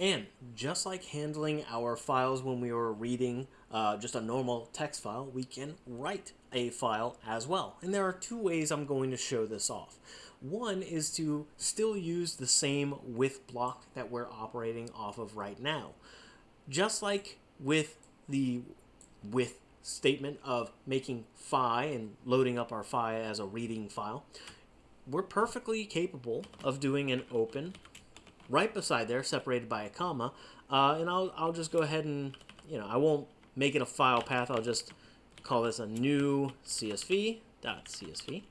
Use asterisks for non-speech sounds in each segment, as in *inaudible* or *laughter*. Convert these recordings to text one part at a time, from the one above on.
And just like handling our files when we were reading uh, just a normal text file, we can write a file as well. And there are two ways I'm going to show this off. One is to still use the same with block that we're operating off of right now. Just like with the with statement of making phi and loading up our phi as a reading file, we're perfectly capable of doing an open right beside there, separated by a comma, uh, and I'll, I'll just go ahead and, you know, I won't make it a file path, I'll just call this a new CSV dot CSV.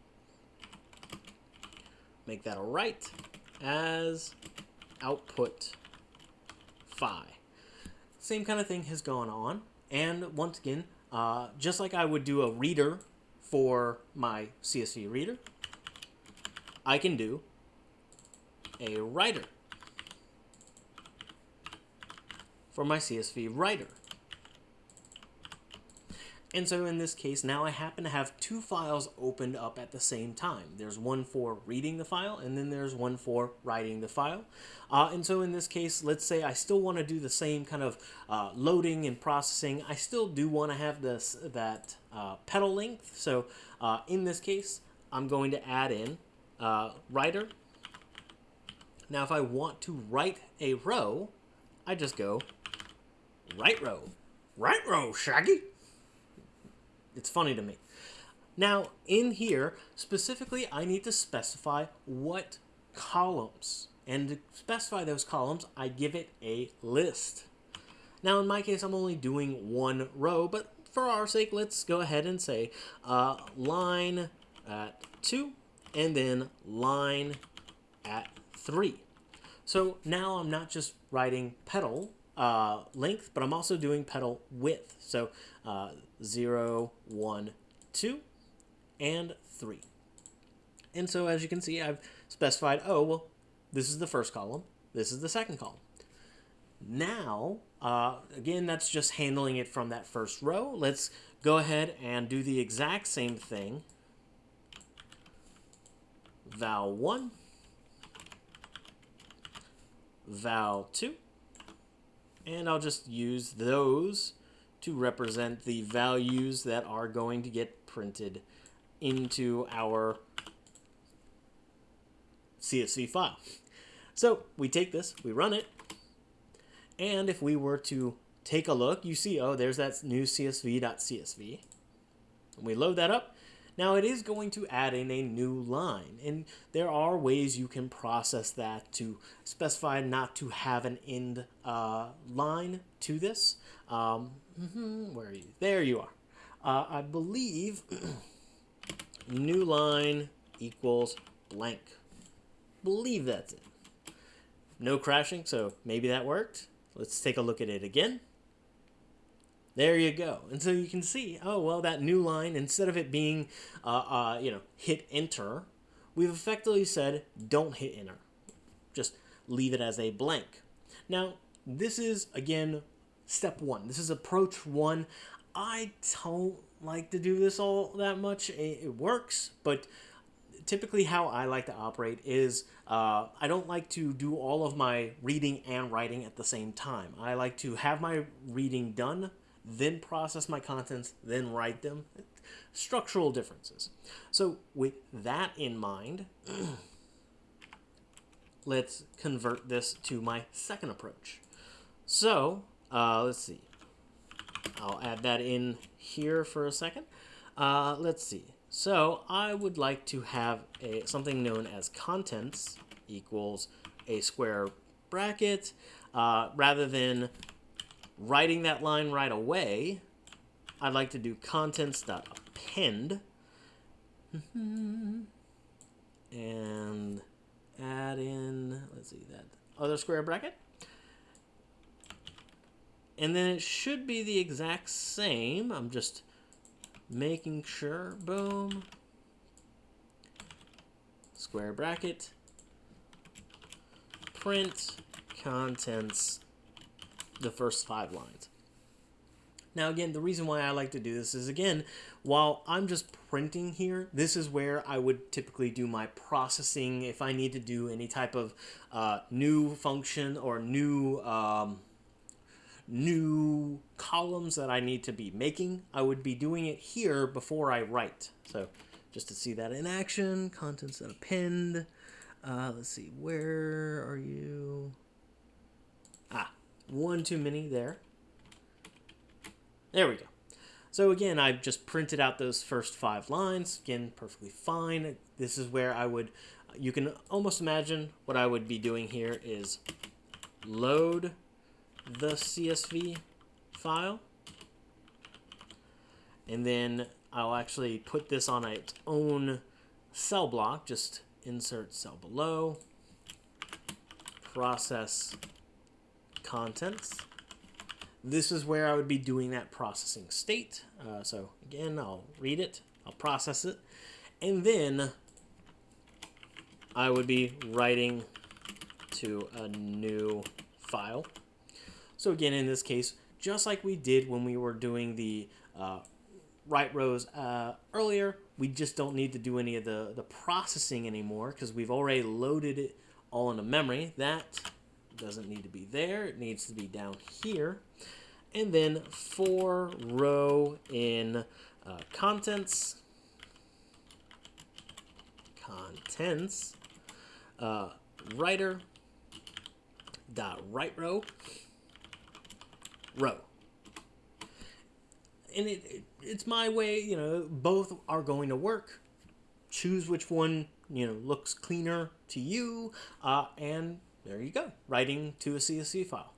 Make that a write as output phi. Same kind of thing has gone on, and once again, uh, just like I would do a reader for my CSV reader, I can do a writer for my CSV writer. And so in this case, now I happen to have two files opened up at the same time. There's one for reading the file, and then there's one for writing the file. Uh, and so in this case, let's say I still want to do the same kind of uh, loading and processing. I still do want to have this that uh, petal length. So uh, in this case, I'm going to add in uh, writer. Now if I want to write a row, I just go write row. Write row, Shaggy. It's funny to me. Now, in here, specifically, I need to specify what columns. And to specify those columns, I give it a list. Now, in my case, I'm only doing one row, but for our sake, let's go ahead and say uh, line at 2 and then line at 3. So now I'm not just writing petal uh, length, but I'm also doing petal width. So uh, 0, 1, 2, and 3. And so as you can see, I've specified, oh, well, this is the first column, this is the second column. Now, uh, again, that's just handling it from that first row. Let's go ahead and do the exact same thing. Val 1, Val 2, and I'll just use those to represent the values that are going to get printed into our CSV file. So we take this, we run it, and if we were to take a look, you see, oh, there's that new CSV.csv. And we load that up. Now it is going to add in a new line, and there are ways you can process that to specify not to have an end uh, line to this. Um, mm-hmm, where are you? There you are. Uh, I believe *clears throat* new line equals blank. Believe that's it. No crashing, so maybe that worked. Let's take a look at it again. There you go. And so you can see, oh, well, that new line, instead of it being, uh, uh, you know, hit enter, we've effectively said don't hit enter. Just leave it as a blank. Now, this is, again, step one. This is approach one. I don't like to do this all that much. It, works, but typically how I like to operate is uh, I don't like to do all of my reading and writing at the same time. I like to have my reading done then process my contents, then write them. Structural differences. So with that in mind, *clears throat* let's convert this to my second approach. So uh, let's see. I'll add that in here for a second. Uh, let's see. So I would like to have a something known as contents equals a square bracket uh, rather than writing that line right away, I'd like to do contents.append mm-hmm. and add in, let's see, that other square bracket. And then it should be the exact same. I'm just making sure. Boom. Square bracket. Print contents the first five lines. Now, again, the reason why I like to do this is again, while I'm just printing here, this is where I would typically do my processing if I need to do any type of uh, new function or new. Um, new columns that I need to be making, I would be doing it here before I write. So just to see that in action, contents that append. Uh, let's see, where are you? One too many there. There we go. So again, I've just printed out those first five lines. Again, perfectly fine. This is where I would, you can almost imagine what I would be doing here is load the CSV file. And then I'll actually put this on its own cell block. Just insert cell below, process contents. This is where I would be doing that processing state. Uh, so again, I'll read it, I'll process it, and then I would be writing to a new file. So again, in this case, just like we did when we were doing the uh, write rows uh, earlier, we just don't need to do any of the, the processing anymore because we've already loaded it all into memory. That doesn't need to be there. It needs to be down here. And then for row in uh, contents, contents, uh, writer dot write row row. And it, it it's my way, you know, both are going to work. Choose which one, you know, looks cleaner to you, uh, and there you go, writing to a CSV file.